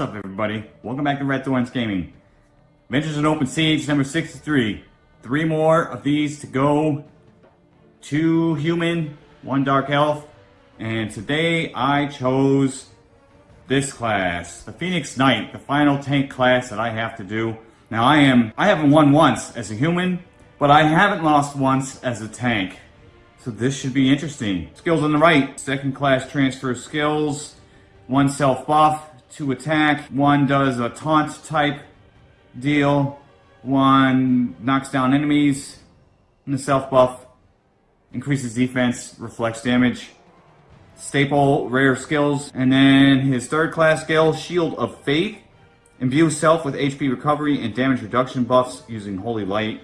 What's up, everybody? Welcome back to Red Thorns Gaming. Adventures in Open Siege number 63. Three more of these to go. Two human, one dark elf. And today I chose this class, the Phoenix Knight, the final tank class that I have to do. Now I am, I haven't won once as a human, but I haven't lost once as a tank. So this should be interesting. Skills on the right, second class transfer skills, one self buff, two attack, one does a taunt type deal, one knocks down enemies, and the self buff increases defense, reflects damage. Staple rare skills, and then his third class skill, Shield of Faith, imbues self with HP recovery and damage reduction buffs using Holy Light.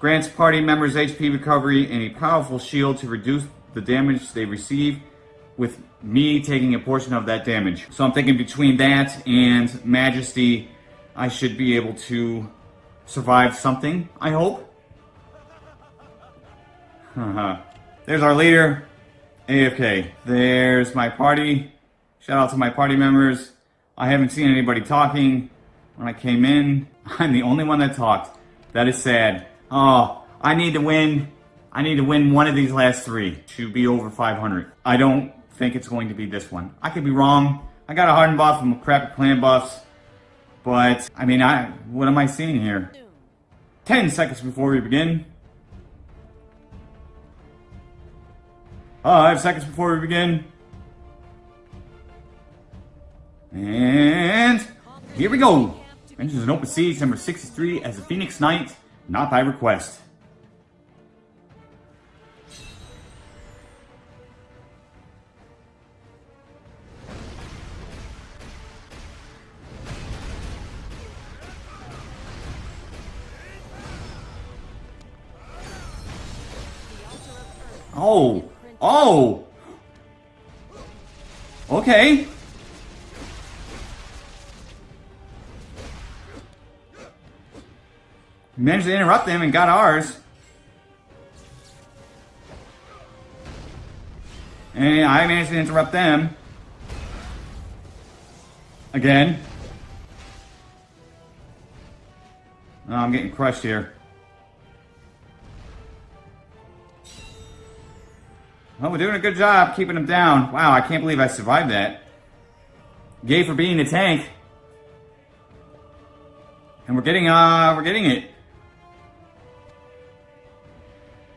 Grants party members HP recovery and a powerful shield to reduce the damage they receive with me taking a portion of that damage. So I'm thinking between that and Majesty, I should be able to survive something, I hope. There's our leader, AFK. There's my party. Shout out to my party members. I haven't seen anybody talking when I came in. I'm the only one that talked. That is sad. Oh, I need to win. I need to win one of these last three to be over 500. I don't think it's going to be this one. I could be wrong. I got a hardened buff and a crappy clan buffs. But, I mean, I what am I seeing here? 10 seconds before we begin. Five seconds before we begin. And here we go. Mentions an open siege number 63 as a Phoenix Knight, not by request. Oh! Oh! Okay. managed to interrupt them and got ours. And I managed to interrupt them. Again. Oh, I'm getting crushed here. Well, we're doing a good job keeping him down. Wow, I can't believe I survived that. Gay for being a tank. And we're getting, uh, we're getting it.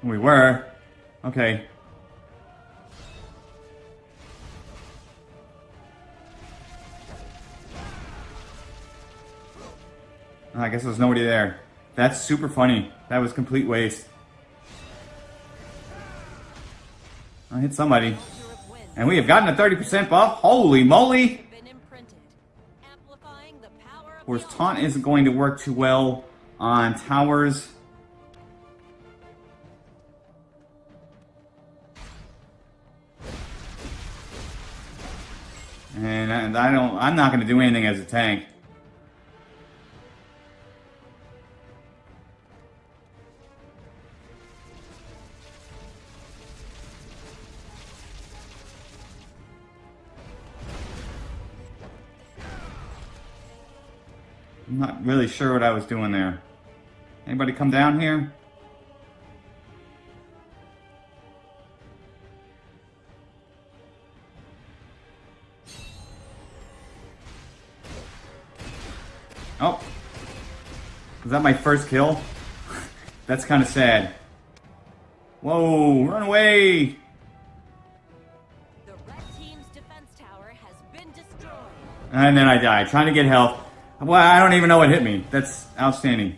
We were. Okay. I guess there's nobody there. That's super funny. That was complete waste. I hit somebody. And we have gotten a 30% buff. Holy moly! Of course, taunt isn't going to work too well on towers. And, and I don't, I'm not going to do anything as a tank. I'm not really sure what I was doing there. Anybody come down here? Oh. Was that my first kill? That's kind of sad. Whoa, run away! And then I die, trying to get health. Well, I don't even know what hit me. That's outstanding.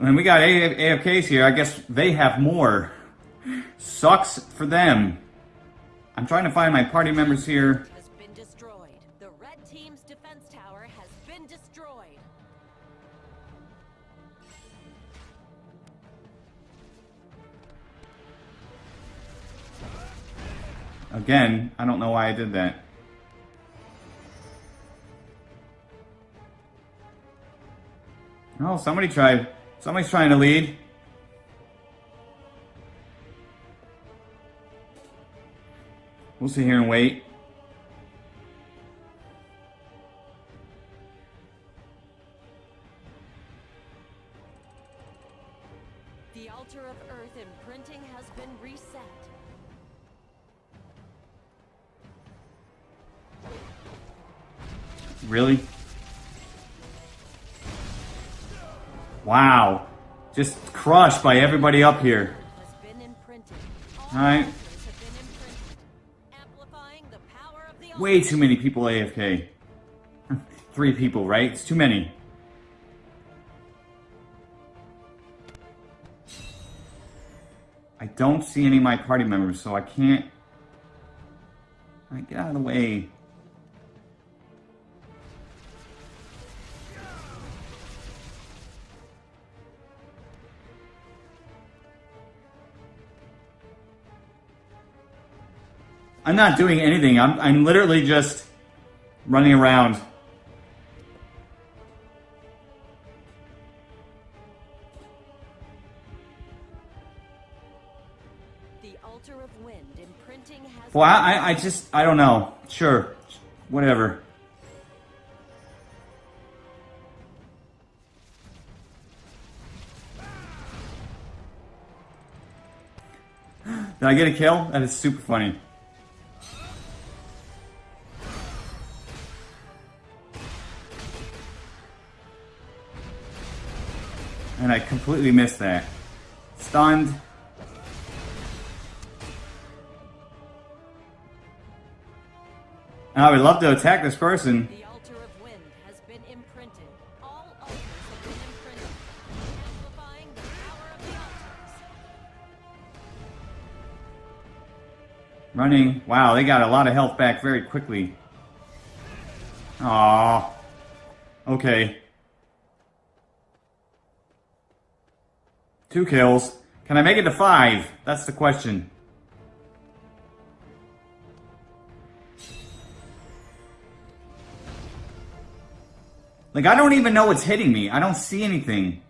And we got AFKs here. I guess they have more. Sucks for them. I'm trying to find my party members here. Again, I don't know why I did that. Oh, somebody tried. Somebody's trying to lead. We'll sit here and wait. Just crushed by everybody up here. Has been imprinted. All right. altars have been imprinted, amplifying the power of the Way too many people AFK. Three people, right? It's too many. I don't see any of my party members, so I can't. I get out of the way. I'm not doing anything. I'm I'm literally just running around. The altar of wind imprinting Well, I, I- I just, I don't know. Sure. Whatever. Did I get a kill? That is super funny. And I completely missed that. Stunned. I would love to attack this person. The altar of wind has been imprinted. All altars have been imprinted, amplifying the power of the altars. Running. Wow, they got a lot of health back very quickly. Aww. Okay. Two kills. Can I make it to five? That's the question. Like, I don't even know what's hitting me. I don't see anything.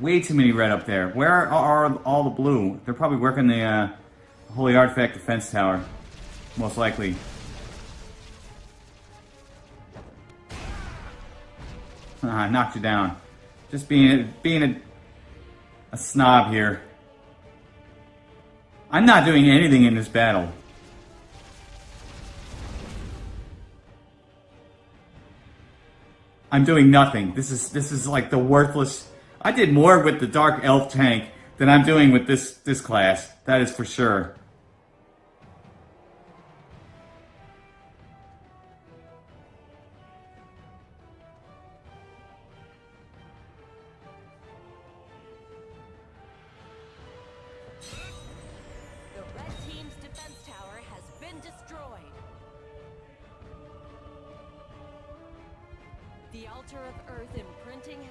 Way too many red up there. Where are, all the blue? They're probably working the uh, Holy Artifact Defense Tower. Most likely. Ah, I knocked you down. Just being a, being a, a snob here. I'm not doing anything in this battle. I'm doing nothing. This is this is like the worthless. I did more with the Dark Elf tank than I'm doing with this this class. That is for sure.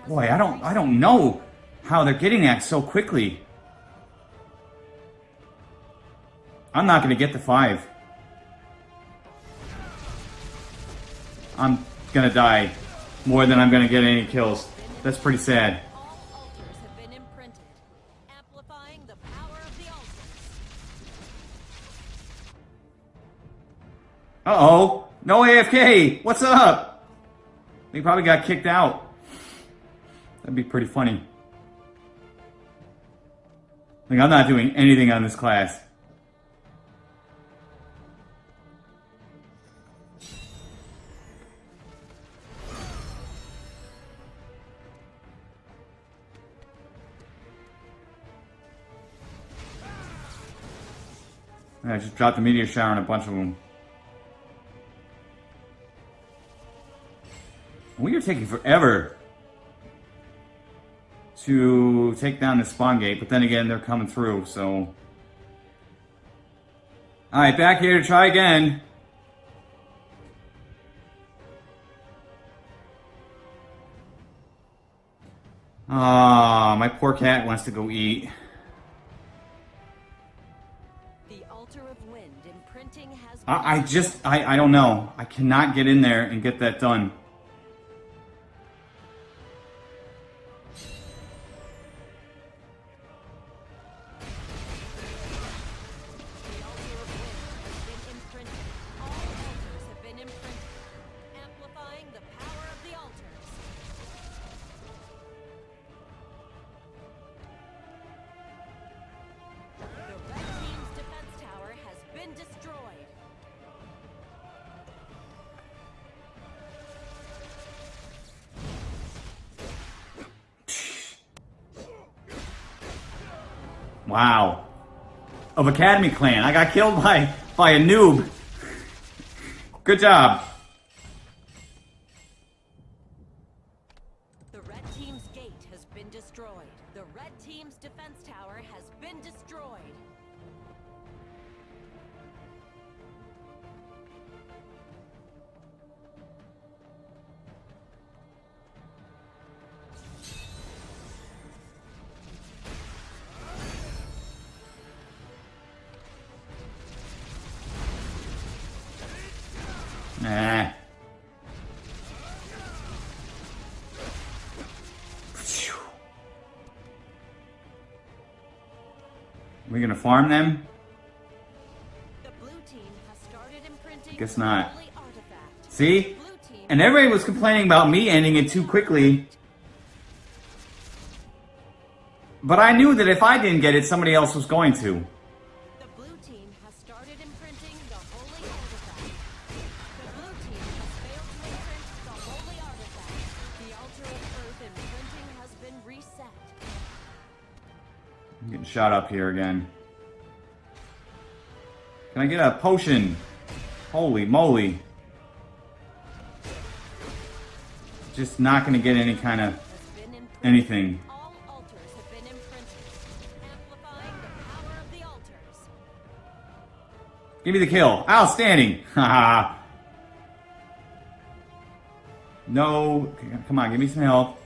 Boy, I don't I don't know how they're getting that so quickly. I'm not going to get the 5. I'm going to die more than I'm going to get any kills. That's pretty sad. Uh-oh. No AFK. What's up? He probably got kicked out. That'd be pretty funny. Like, I'm not doing anything on this class. I just dropped the meteor shower on a bunch of them. We are taking forever to take down the spawn gate, but then again, they're coming through, so. Alright, back here to try again. Ah, my poor cat wants to go eat. The altar of wind imprinting has I, I just, I, I don't know. I cannot get in there and get that done. Wow. Of Academy Clan. I got killed by, by a noob. Good job. We gonna farm them? The blue team has started imprinting Guess not. See? And everybody was complaining about me ending it too quickly. But I knew that if I didn't get it, somebody else was going to. Shot up here again. Can I get a potion? Holy moly. Just not gonna get any kind of anything. Give me the kill. Outstanding. No. Come on, give me some help.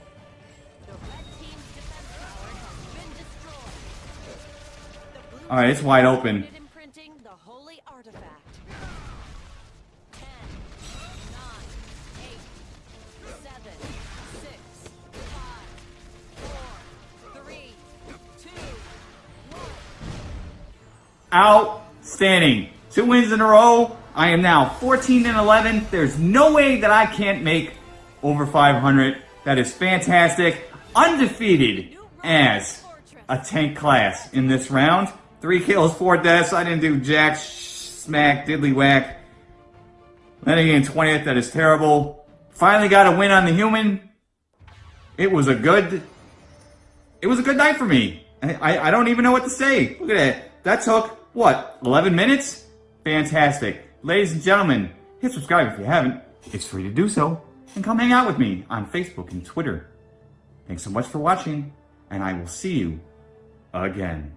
Four, three, two, one. Outstanding. Two wins in a row. I am now 14 and 11. There's no way that I can't make over 500. That is fantastic. Undefeated as a tank class in this round. Three kills, four deaths. I didn't do jack, smack, diddly whack. Then again, 20th. That is terrible. Finally got a win on the human. It was a good it was a good night for me. I, I, I don't even know what to say. Look at that. That took, what, 11 minutes? Fantastic. Ladies and gentlemen, hit subscribe if you haven't. It's free to do so. And come hang out with me on Facebook and Twitter. Thanks so much for watching, and I will see you again.